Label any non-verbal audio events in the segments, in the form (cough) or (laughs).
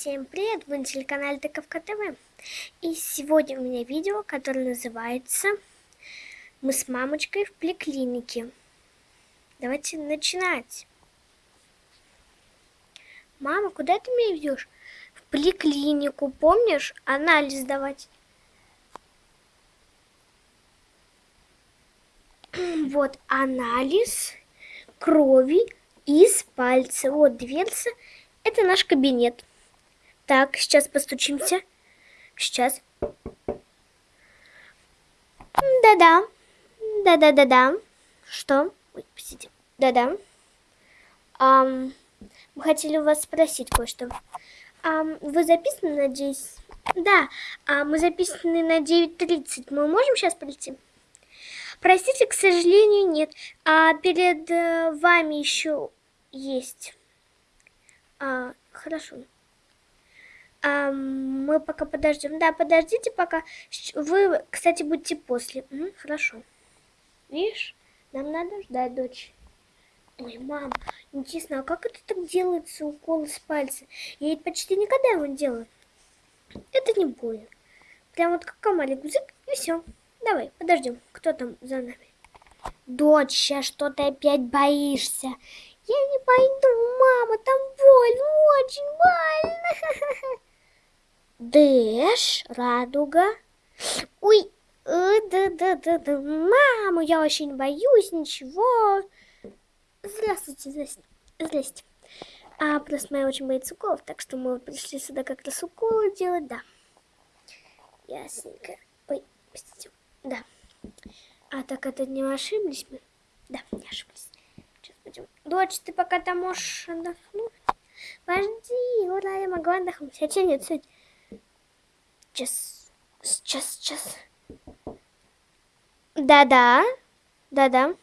Всем привет, вы на телеканале Тыковка ТВ. И сегодня у меня видео, которое называется «Мы с мамочкой в поликлинике». Давайте начинать. Мама, куда ты меня ведешь? В поликлинику, помнишь? Анализ давать. (clears throat) Вот анализ крови из пальца. Вот дверца. Это наш кабинет. Так, сейчас постучимся. Сейчас. Да-да. Да-да-да-да. Что? Ой, посидим. Да-да. Um, мы хотели у вас спросить кое-что. Um, вы записаны, надеюсь? Да, а мы записаны на 9.30. Мы можем сейчас прийти? Простите, к сожалению, нет. А перед э, вами еще есть. А, хорошо. А, мы пока подождем. Да, подождите пока. Вы, кстати, будьте после. Угу, хорошо. Видишь, нам надо ждать, дочь. Ой, мам, интересно, а как это так делается, укол с пальца? Я ведь почти никогда его не делаю. Это не больно. Прям вот как маленький зык, и все. Давай, подождем. Кто там за нами? Дочь, сейчас что ты опять боишься? Я не пойду, мама, там больно, очень больно. Дэш, радуга. Ой, э, мама, я очень боюсь, ничего. Здравствуйте, здрасте. Здрасте. А, просто моя очень боится уколов, так что мы пришли сюда как раз уколы делать, да. Ясненько. Ой, простите. Да. А так это не ошиблись мы? Да, не ошиблись. Сейчас пойдем. Дочь, ты пока там можешь отдохнуть? Подожди, ура, я могу отдохнуть. Хотя нет, сядь. Сейчас, сейчас, сейчас. Да-да, да-да.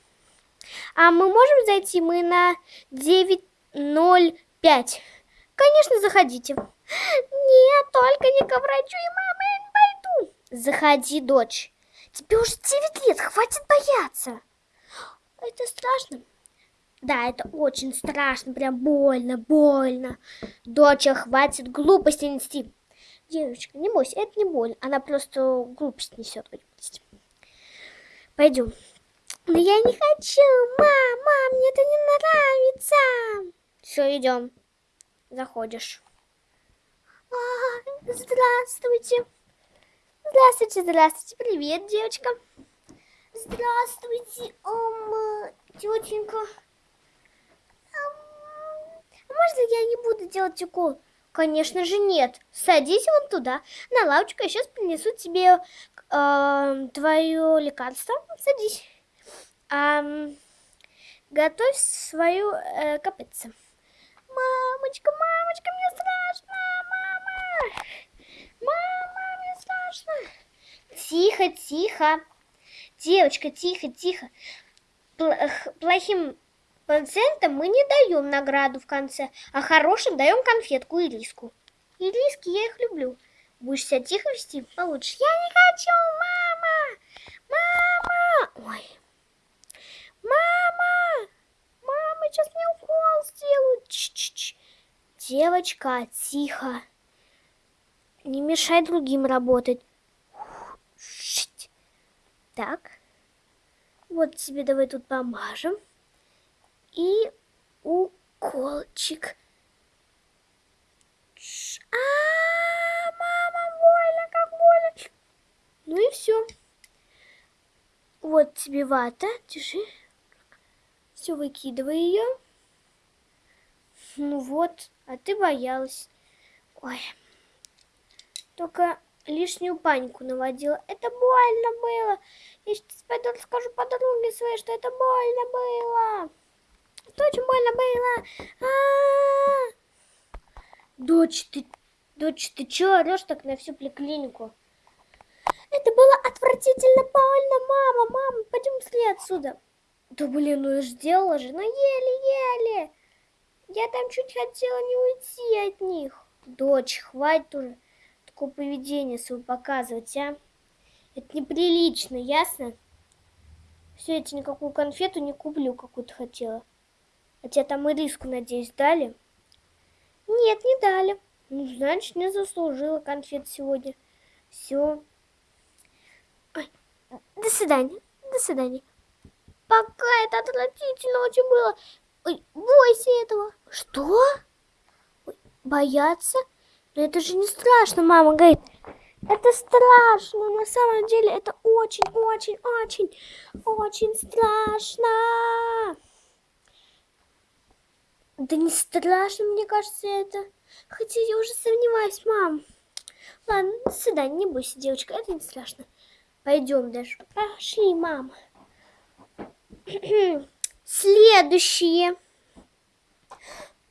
А мы можем зайти? Мы на 9.05. Конечно, заходите. Нет, только не к врачу и мама, я не пойду. Заходи, дочь. Тебе уже 9 лет, хватит бояться. Это страшно. Да, это очень страшно, прям больно, больно. Доча, хватит глупости нести. Девочка, не бойся, это не больно. Она просто глупость несет. Пойдем. Но я не хочу, мама, мне это не нравится. Все, идем. Заходишь. А, здравствуйте. Здравствуйте, здравствуйте. Привет, девочка. Здравствуйте, ом, тетенька. Можно я не буду делать укол? Конечно же нет. Садись вон туда, на лавочку, я сейчас принесу тебе э, твое лекарство. Садись. А, готовь свою э, копытце. Мамочка, мамочка, мне страшно, мама. Мама, мне страшно. Тихо, тихо. Девочка, тихо, тихо. Плохим пациентам мы не даем награду в конце, а хорошим даем конфетку и риску. И риски я их люблю. Будешь себя тихо вести, получше. Я не хочу, мама! Мама! Ой. Мама! Мама, сейчас мне укол сделают. Ч -ч -ч. Девочка, тихо. Не мешай другим работать. Так. Вот тебе давай тут помажем. И уколчик. А, мама, больно, как больно. Ну и все. Вот тебе вата, держи. Все, выкидывай ее. Ну вот, а ты боялась. Ой. Только лишнюю панику наводила. Это больно было. Я сейчас пойду расскажу подруге своей, что это больно было. Это очень больно было. А -а -а. Дочь, ты, дочь, ты чё орешь так на всю поликлинику? Это было отвратительно больно, мама, мама, пойдем скорее отсюда. Да блин, ну сделала же, ну еле-еле. Я там чуть хотела не уйти от них. Дочь, хватит уже такое поведение свое показывать, а? Это неприлично, ясно? Все, я тебе никакую конфету не куплю, какую то хотела. А тебе там и риску, надеюсь, дали? Нет, не дали. Ну, значит, не заслужила конфет сегодня. Все. Ой, до свидания. До свидания. Пока это отвратительно очень было. Ой, бойся этого. Что? Ой, бояться? Но это же не страшно, мама говорит. Это страшно, на самом деле это очень-очень-очень, очень страшно. Да не страшно, мне кажется, это. Хотя я уже сомневаюсь, мам. Ладно, до свидания, не бойся, девочка, это не страшно. Пойдем даже. Пошли, мам. (clears throat) Следующие.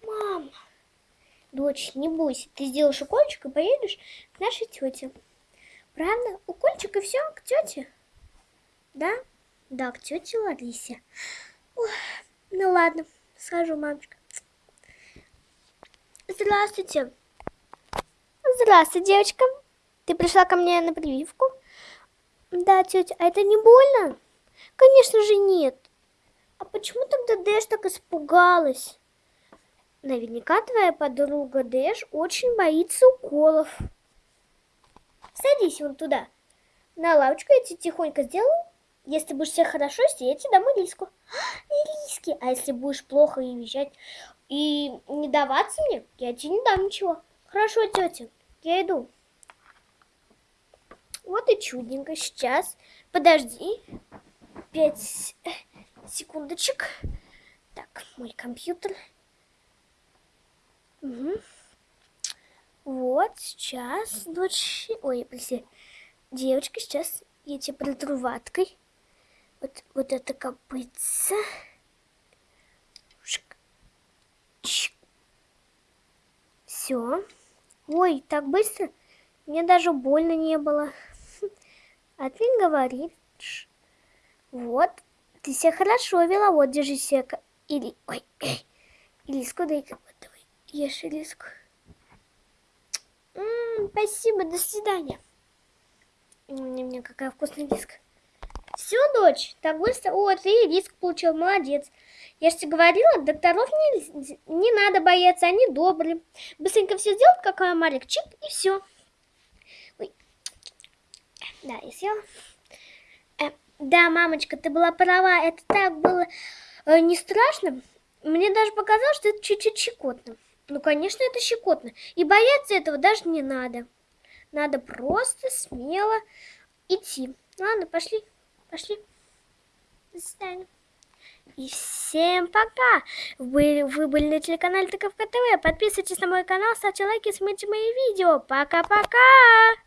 Мам. Дочь, не бойся, ты сделаешь укольчик и поедешь к нашей тете. Правда? Укольчик и все, к тете? Да? Да, к тете Ларисе. Ну ладно, схожу, мамочка. Здравствуйте. Здравствуй, девочка. Ты пришла ко мне на прививку? Да, тетя, а это не больно? Конечно же нет. А почему тогда Дэш так испугалась? Наверняка твоя подруга Дэш очень боится уколов. Садись вон туда. На лавочку я тебе тихонько сделаю. Если будешь себя хорошо вести, я тебе дам ириску. Ириски. А если будешь плохо и визжать и не даваться мне, я тебе не дам ничего. Хорошо, тетя, я иду. Вот и чудненько. Сейчас. Подожди. Пять секундочек. Так, мой компьютер. Угу. Вот, сейчас, дочь... Ой, прости. Девочка, сейчас я тебе протру ваткой. Вот, вот это копытце. Все. Ой, так быстро? Мне даже больно не было. (laughs) А ты говоришь. Вот, ты себя хорошо вела. Вот, держи себя. Или... Ой, (clears throat) или дай-ка Ешь риск. М -м, спасибо, до свидания. Мне, какая вкусная риск. Все, дочь, так быстро. О, ты риск получил, молодец. Я же тебе говорила, докторов не, не надо бояться, они добрые. Быстренько все сделать, как Марик, чик, и все. Да, я съела. Э, да, мамочка, ты была права, это так было э, не страшно. Мне даже показалось, что это чуть-чуть щекотно. Ну, конечно, это щекотно. И бояться этого даже не надо. Надо просто смело идти. Ладно, пошли, пошли. До свидания. И всем пока! Вы, вы были на телеканале Тыковка ТВ. Подписывайтесь на мой канал, ставьте лайки, смотрите мои видео. Пока-пока!